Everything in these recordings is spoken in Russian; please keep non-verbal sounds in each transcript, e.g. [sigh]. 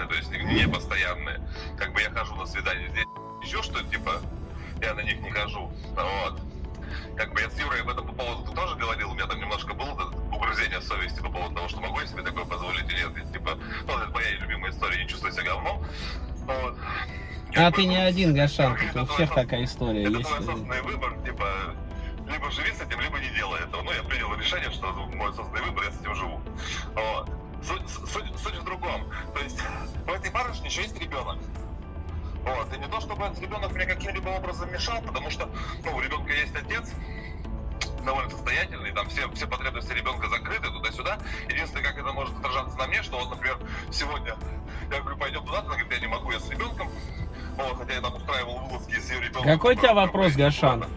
срочные, то есть не постоянные. Как бы я хожу на свидание здесь, еще что типа, я на них не хожу. Вот. Как бы я с Юрой об этом по поводу тоже говорил, у меня там немножко было угрызение совести по поводу того, что могу я себе такое позволить или нет. И, типа, ну, это моя любимая история, не чувствую себя говном. Вот. А ты не один, Гашан, у всех такая история это есть. твой осознанный выбор, типа, либо живи с этим, либо не делай этого. Ну, я принял решение, что мой осознанный выбор, я с этим живу. Вот. Суть, суть, суть в другом. То есть, [laughs] у этой барышни еще есть ребенок. Вот. И не то, чтобы этот ребенок мне каким-либо образом мешал, потому что, ну, у ребенка есть отец, довольно состоятельный, там все, все потребности ребенка закрыты туда-сюда. Единственное, как это может отражаться на мне, что вот, например, сегодня я говорю, пойдем туда, она говорит, я не могу, я с ребенком. Вот, хотя я там устраивал вылазки с ее ребенком. Какой у тебя вопрос, Гашан? А,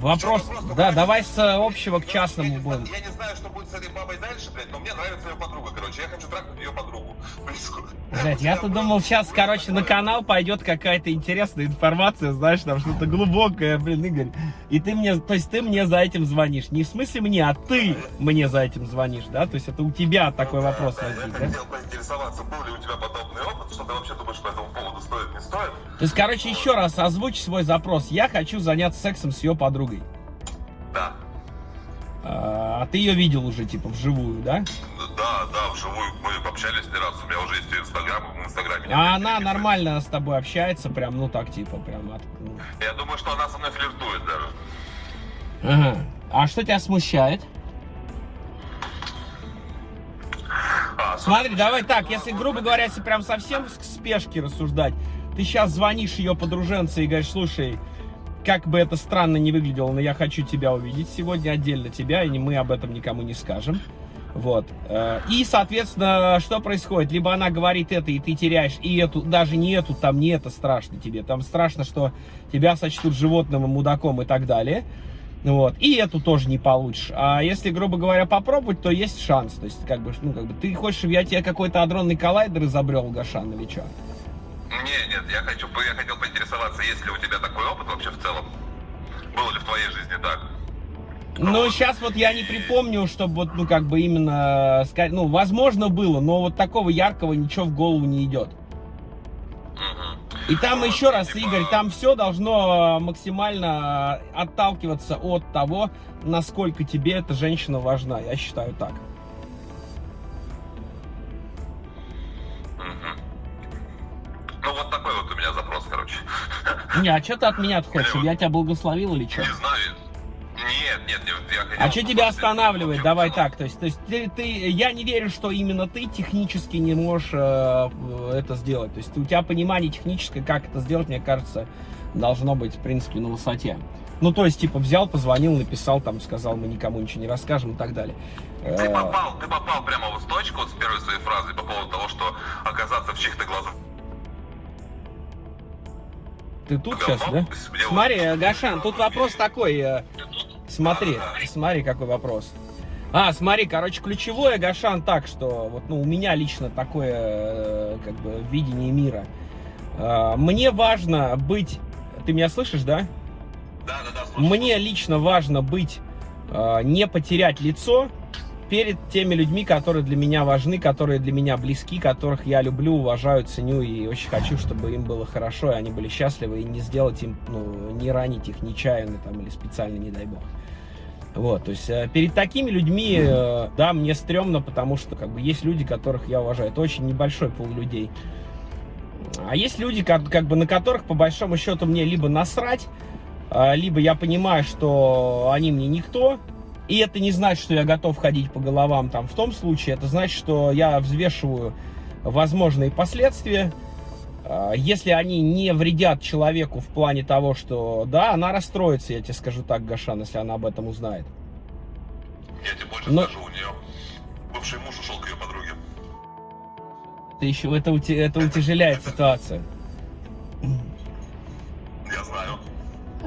Вопрос, да, давай с э, общего к частному я, не, будем. знаю- я не знаю, что будет с этой бабой дальше, блядь, но мне нравится ее подруга, короче. Я хочу трахнуть ее подругу. [laughs] Блять, я-то думал, сейчас, короче, на канал пойдет какая-то интересная информация, знаешь, там что-то глубокое, блин, Игорь. И ты мне, то есть ты мне за этим звонишь. Не в смысле мне, а ты мне за этим звонишь, да? То есть это у тебя такой вопрос Да, возник, Я да? хотел поинтересоваться, был ли у тебя подобный опыт, что ты вообще думаешь по этому поводу, стоит, не стоит? То есть, короче, еще раз озвучь свой запрос. Я хочу заняться сексом с ее подругой. Да. А ты ее видел уже, типа, вживую, да? Да, да, вживую мы общались не раз, у меня уже есть инстаграм, в инстаграме. А она нормально с тобой общается, прям, ну так, типа, прям от... ну. Я думаю, что она со мной флиртует даже. Ага. А что тебя смущает? А, Смотри, давай так, если, грубо говоря, если прям совсем в спешке рассуждать, ты сейчас звонишь ее подруженце и говоришь, слушай, как бы это странно не выглядело, но я хочу тебя увидеть сегодня отдельно тебя, и мы об этом никому не скажем. Вот. Э, И, соответственно, что происходит? Либо она говорит это, и ты теряешь и эту, даже не эту, там не это страшно тебе. Там страшно, что тебя сочтут животным и мудаком и так далее. Вот. И эту тоже не получишь. А если, грубо говоря, попробовать, то есть шанс. То есть, как бы, ну, как бы, ты хочешь, чтобы я тебе какой-то адронный коллайдер изобрел, Гашан, или что? Не, нет, я хочу, я хотел поинтересоваться, есть ли у тебя такой опыт вообще в целом? Было ли в твоей жизни так? Ну, сейчас вот я не припомню, чтобы вот, ну, как бы именно, ска- ну, возможно было, но вот такого яркого ничего в голову не идет. И там еще раз, Игорь, там все должно максимально отталкиваться от того, насколько тебе эта женщина важна. Я считаю так. Не, а что ты от меня хочешь? Я тебя благословил или что? Не знаю. Нет, нет, нет, я хотел... А что тебя останавливает? вообще Давай так, то есть, то есть ты, ты- я не верю, что именно ты технически не можешь э, это сделать. То есть у тебя понимание техническое, как это сделать, мне кажется, должно быть, в принципе, на высоте. Ну, то есть, типа, взял, позвонил, написал, там, сказал, мы никому ничего не расскажем и так далее. Ты Э, попал, ты попал прямо вот в точку вот с первой своей фразы по поводу того, что оказаться в чьих-то глазах. Ты тут сейчас, да? Смотри, э, Гашан, тут вопрос такой. э, Смотри, смотри, какой вопрос. А, смотри, короче, ключевое, Гашан, так, что вот, ну, у меня лично такое, э, как бы, видение мира. Мне важно быть... Ты меня слышишь, да? Да, да, да, слушай. Мне лично важно быть, не потерять лицо перед теми людьми, которые для меня важны, которые для меня близки, которых я люблю, уважаю, ценю и очень хочу, чтобы им было хорошо, и они были счастливы, и не сделать им, ну, не ранить их нечаянно там или специально, не дай бог. Вот, то есть э, перед такими людьми, э, да, мне стрёмно, потому что как бы есть люди, которых я уважаю. Это очень небольшой пол людей. А есть люди, как, как бы на которых по большому счету мне либо насрать, а, либо я понимаю, что они мне никто, и это не значит, что я готов ходить по головам там в том случае, это значит, что я взвешиваю возможные последствия, А, если они не вредят человеку в плане того, что, да, она расстроится, я тебе скажу так, Гашан, если она об этом узнает. Я тебе больше Но- скажу, у нее бывший муж ушел к ее подруге. Это еще, это, это утяжеляет ситуацию.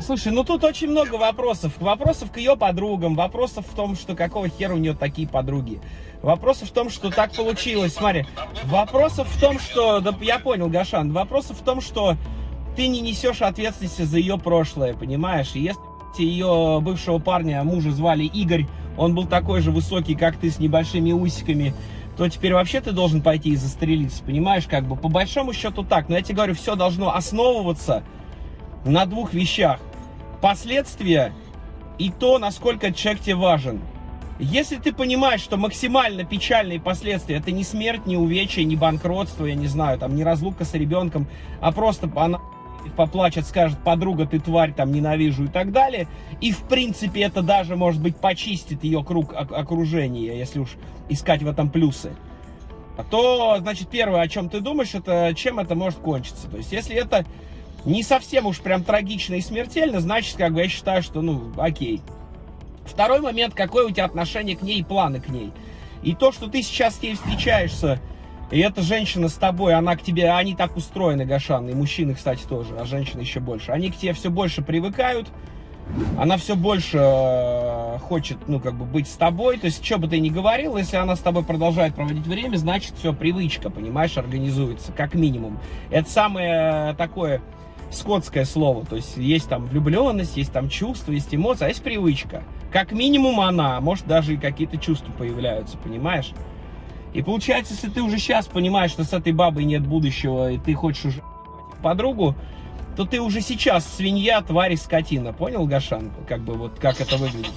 Слушай, ну тут очень много вопросов. Вопросов к ее подругам, вопросов в том, что какого хера у нее такие подруги. Вопросов в том, что так получилось. Смотри, вопросов в том, что... Да я понял, Гашан. Вопросов в том, что ты не несешь ответственности за ее прошлое, понимаешь? И если ее бывшего парня, мужа звали Игорь, он был такой же высокий, как ты, с небольшими усиками, то теперь вообще ты должен пойти и застрелиться, понимаешь, как бы, по большому счету так. Но я тебе говорю, все должно основываться на двух вещах. Последствия и то, насколько человек тебе важен. Если ты понимаешь, что максимально печальные последствия, это не смерть, не увечья, не банкротство, я не знаю, там, не разлука с ребенком, а просто она поплачет, скажет, подруга, ты тварь, там, ненавижу и так далее. И, в принципе, это даже, может быть, почистит ее круг окружения, если уж искать в этом плюсы. То, значит, первое, о чем ты думаешь, это чем это может кончиться. То есть, если это не совсем уж прям трагично и смертельно, значит, как бы я считаю, что, ну, окей. Второй момент, какое у тебя отношение к ней и планы к ней. И то, что ты сейчас с ней встречаешься, и эта женщина с тобой, она к тебе, они так устроены, Гашан, и мужчины, кстати, тоже, а женщины еще больше. Они к тебе все больше привыкают, она все больше э, хочет, ну, как бы быть с тобой. То есть, что бы ты ни говорил, если она с тобой продолжает проводить время, значит, все, привычка, понимаешь, организуется, как минимум. Это самое такое скотское слово. То есть, есть там влюбленность, есть там чувства, есть эмоции, а есть привычка. Как минимум она, а может, даже и какие-то чувства появляются, понимаешь? И получается, если ты уже сейчас понимаешь, что с этой бабой нет будущего, и ты хочешь уже подругу, то ты уже сейчас свинья, тварь и скотина. Понял, Гашан? Как бы вот как это выглядит.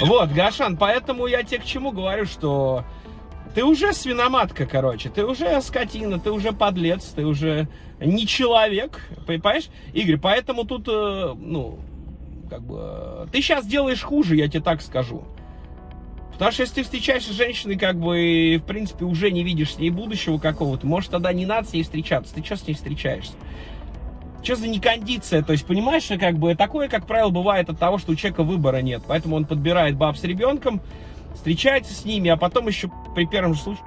Вот, Гашан, поэтому я тебе к чему говорю, что ты уже свиноматка, короче, ты уже скотина, ты уже подлец, ты уже не человек, понимаешь? Игорь, поэтому тут, э, ну, как бы, ты сейчас делаешь хуже, я тебе так скажу. Потому что если ты встречаешься с женщиной, как бы, в принципе, уже не видишь с ней будущего какого-то, может, тогда не надо с ней встречаться. Ты что с ней встречаешься? Что за некондиция? То есть, понимаешь, как бы, такое, как правило, бывает от того, что у человека выбора нет. Поэтому он подбирает баб с ребенком, встречается с ними, а потом еще при первом же случае...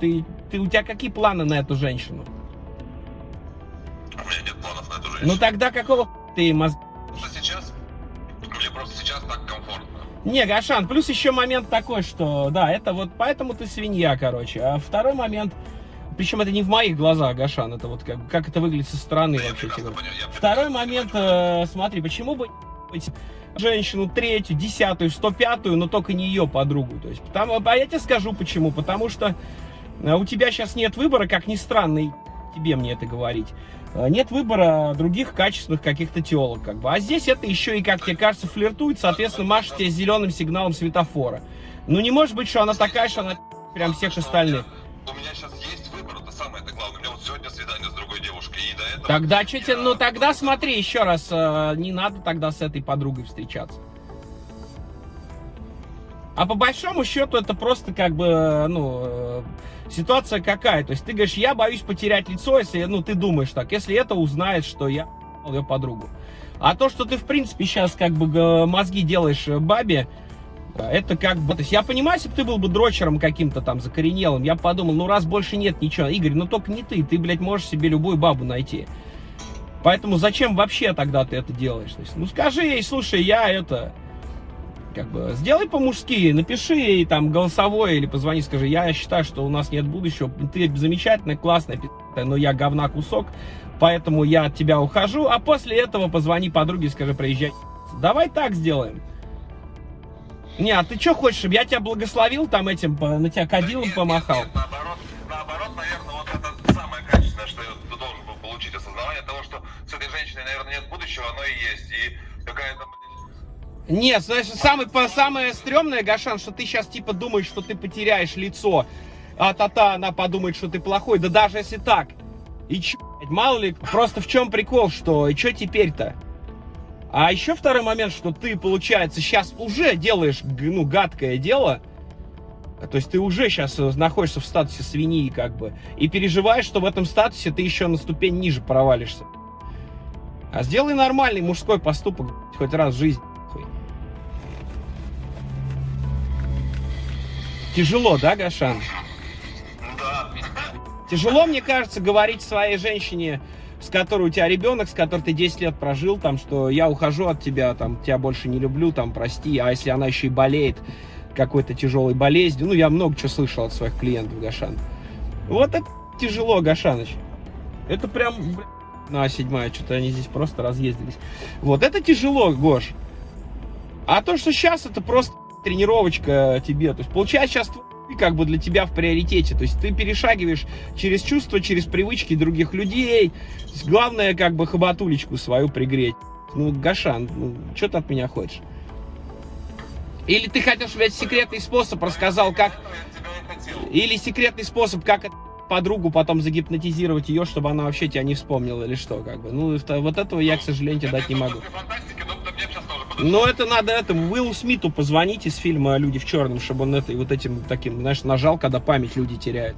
Ты, ты, у тебя какие планы на эту женщину? У меня нет планов на эту женщину. Ну тогда какого ты мозг... Сейчас? Мне просто сейчас так комфортно. Не, Гашан, плюс еще момент такой, что, да, это вот поэтому ты свинья, короче. А второй момент, причем это не в моих глазах, Гашан, это вот как, как это выглядит со стороны Да, я вообще. тебе говорю. понял, я Второй момент, понимаю. э, смотри, почему бы женщину третью, десятую, сто пятую, но только не ее подругу. То есть, потому, а я тебе скажу почему. Потому что э, у тебя сейчас нет выбора, как ни странно, и тебе мне это говорить. Э, Нет выбора других качественных каких-то телок, как бы. А здесь это еще и, как тебе кажется, флиртует, соответственно, машет тебе зеленым сигналом светофора. Ну, не может быть, что она такая, что она прям всех остальных. У меня сейчас есть выбор, это самое это главное. У меня вот сегодня свидание с другой девушкой, и до этого... Тогда что тебе, ну тогда смотри еще раз, э, не надо тогда с этой подругой встречаться. А по большому счету это просто как бы, э, ну, э, ситуация какая. То есть ты говоришь, я боюсь потерять лицо, если, ну, ты думаешь так, если это узнает, что я ее подругу. А то, что ты, в принципе, сейчас как бы мозги делаешь бабе, это как бы... То есть я понимаю, если бы ты был бы дрочером каким-то там закоренелым, я бы подумал, ну раз больше нет ничего. Игорь, ну только не ты, ты, блядь, можешь себе любую бабу найти. Поэтому зачем вообще тогда ты это делаешь? То есть, ну скажи ей, слушай, я это... Как бы сделай по-мужски, напиши ей там голосовое или позвони, скажи, я считаю, что у нас нет будущего, ты замечательная, классная, но я говна кусок, поэтому я от тебя ухожу, а после этого позвони подруге и скажи, приезжай. Давай так сделаем. Не, а ты что хочешь, чтобы я тебя благословил там этим, на тебя Да кадилом нет, помахал? Нет, нет, наоборот, наоборот, наверное, вот это самое качественное, что я должен был получить осознавание того, что с этой женщиной, наверное, нет будущего, оно и есть. И какая-то, Нет, знаешь, самое, самое стрёмное, Гашан, что ты сейчас типа думаешь, что ты потеряешь лицо, а та-та, она подумает, что ты плохой. Да даже если так. И чё, мало ли, просто в чем прикол, что, и что теперь-то? А еще второй момент, что ты, получается, сейчас уже делаешь, ну, гадкое дело, то есть ты уже сейчас находишься в статусе свиньи, как бы, и переживаешь, что в этом статусе ты еще на ступень ниже провалишься. А сделай нормальный мужской поступок хоть раз в жизни. Тяжело, да, Гашан? да, Тяжело, мне кажется, говорить своей женщине, с которой у тебя ребенок, с которой ты 10 лет прожил, там, что я ухожу от тебя, там, тебя больше не люблю, там, прости, а если она еще и болеет какой-то тяжелой болезнью, ну, я много чего слышал от своих клиентов, Гашан. Вот это тяжело, Гашаныч. Это прям, ну, а седьмая, что-то они здесь просто разъездились. Вот, это тяжело, Гош. А то, что сейчас, это просто тренировочка тебе. То есть получается сейчас как бы для тебя в приоритете. То есть ты перешагиваешь через чувства, через привычки других людей. Главное как бы хоботулечку свою пригреть. Ну, Гашан, ну, что ты от меня хочешь? Или ты хотел, чтобы я секретный способ рассказал, как... Или секретный способ, как подругу потом загипнотизировать ее, чтобы она вообще тебя не вспомнила или что, как бы. Ну, вот этого я, к сожалению, тебе дать не могу. Но это надо этому Уиллу Смиту позвонить из фильма «Люди в черном», чтобы он это, вот этим таким, знаешь, нажал, когда память люди теряют.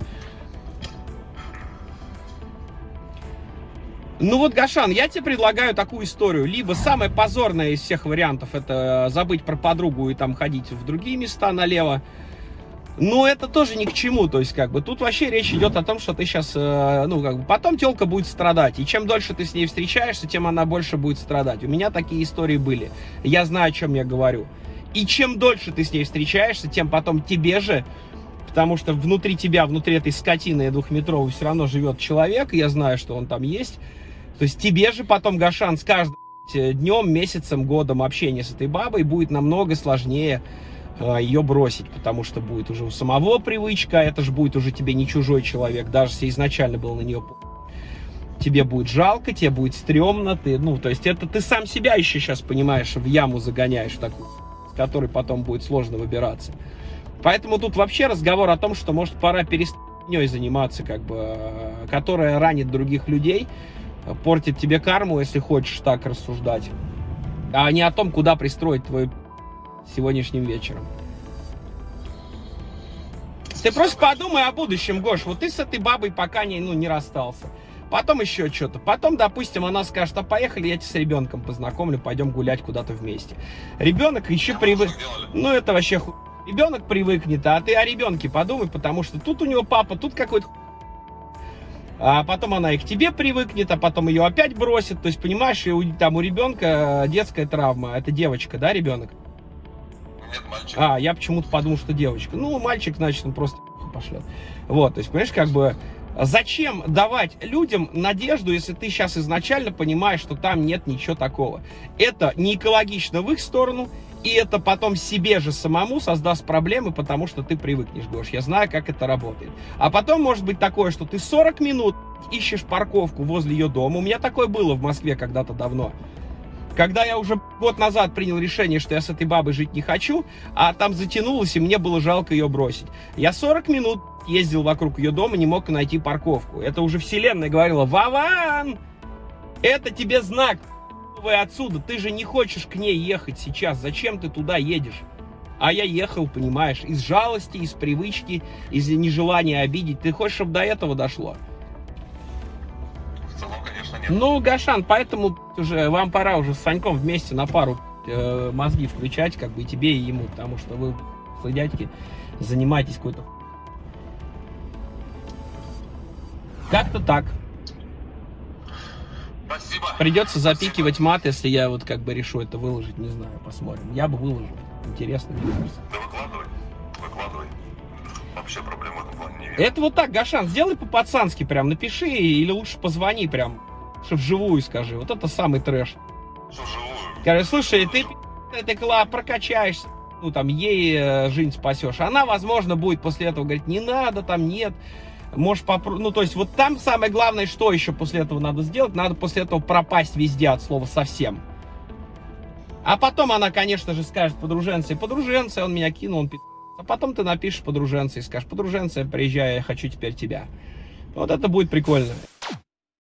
Ну вот, Гашан, я тебе предлагаю такую историю. Либо самое позорное из всех вариантов, это забыть про подругу и там ходить в другие места налево. Но это тоже ни к чему, то есть как бы тут вообще речь идет о том, что ты сейчас, ну как бы, потом телка будет страдать, и чем дольше ты с ней встречаешься, тем она больше будет страдать. У меня такие истории были, я знаю, о чем я говорю. И чем дольше ты с ней встречаешься, тем потом тебе же, потому что внутри тебя, внутри этой скотины двухметровой все равно живет человек, я знаю, что он там есть. То есть тебе же потом, Гашан, с каждым днем, месяцем, годом общения с этой бабой будет намного сложнее ее бросить, потому что будет уже у самого привычка, это же будет уже тебе не чужой человек, даже если изначально был на нее тебе будет жалко, тебе будет стрёмно, ты, ну, то есть это ты сам себя еще сейчас, понимаешь, в яму загоняешь такую, с которой потом будет сложно выбираться. Поэтому тут вообще разговор о том, что, может, пора перестать заниматься, как бы, э, которая ранит других людей, портит тебе карму, если хочешь так рассуждать, а не о том, куда пристроить твой сегодняшним вечером. Ты просто подумай о будущем, Гош. Вот ты с этой бабой пока не, ну, не расстался. Потом еще что-то. Потом, допустим, она скажет, а поехали, я тебя с ребенком познакомлю, пойдем гулять куда-то вместе. Ребенок еще привык... Ну, это вообще ху... Ребенок привыкнет, а ты о ребенке подумай, потому что тут у него папа, тут какой-то а потом она и к тебе привыкнет, а потом ее опять бросит. То есть, понимаешь, и у, там у ребенка детская травма. Это девочка, да, ребенок? Нет, мальчик. А, я почему-то подумал, что девочка. Ну, мальчик, значит, он просто [laughs] пошлет. Вот, то есть, понимаешь, как бы, зачем давать людям надежду, если ты сейчас изначально понимаешь, что там нет ничего такого? Это не экологично в их сторону, и это потом себе же самому создаст проблемы, потому что ты привыкнешь, Гош. Я знаю, как это работает. А потом может быть такое, что ты 40 минут ищешь парковку возле ее дома. У меня такое было в Москве когда-то давно. Когда я уже год назад принял решение, что я с этой бабой жить не хочу, а там затянулось, и мне было жалко ее бросить. Я 40 минут ездил вокруг ее дома, не мог найти парковку. Это уже вселенная говорила, Вован, это тебе знак, вы отсюда, ты же не хочешь к ней ехать сейчас, зачем ты туда едешь? А я ехал, понимаешь, из жалости, из привычки, из нежелания обидеть. Ты хочешь, чтобы до этого дошло? Конечно, нет. Ну, Гашан, поэтому уже вам пора уже с Саньком вместе на пару э, мозги включать, как бы и тебе, и ему, потому что вы, дядьки, занимаетесь какой-то... Как-то так. Спасибо. Придется запикивать мат, если я вот как бы решу это выложить, не знаю, посмотрим. Я бы выложил. Интересно, мне кажется. Да выкладывай. Выкладывай. Вообще проблем в этом плане не вижу. Это вот так, Гашан, сделай по-пацански прям, напиши или лучше позвони прям, что вживую скажи. Вот это самый трэш. Что вживую? Скажи, слушай, ты ты кла прокачаешься, ну там ей э, жизнь спасешь. Она, возможно, будет после этого говорить, не надо, там нет. Можешь попробовать. Ну, то есть, вот там самое главное, что еще после этого надо сделать, надо после этого пропасть везде от слова совсем. А потом она, конечно же, скажет подруженце, подруженце, он меня кинул, он пи***». А потом ты напишешь подруженце и скажешь, подруженце, приезжай, я хочу теперь тебя. Вот это будет прикольно.